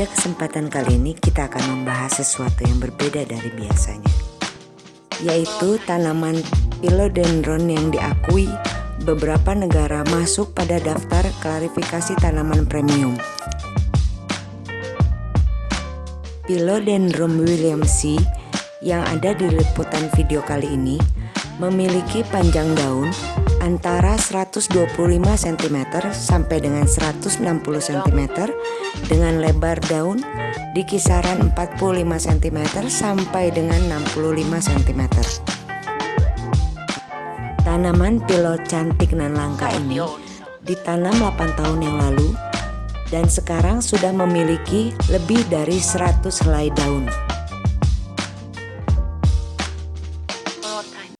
Pada kesempatan kali ini kita akan membahas sesuatu yang berbeda dari biasanya Yaitu tanaman philodendron yang diakui beberapa negara masuk pada daftar klarifikasi tanaman premium. Philodendron williamsi yang ada di liputan video kali ini memiliki panjang daun antara 125 cm sampai dengan 160 cm dengan lebar daun di kisaran 45 cm sampai dengan 65 cm. Tanaman pilot cantik dan langka ini ditanam 8 tahun yang lalu dan sekarang sudah memiliki lebih dari 100 helai daun.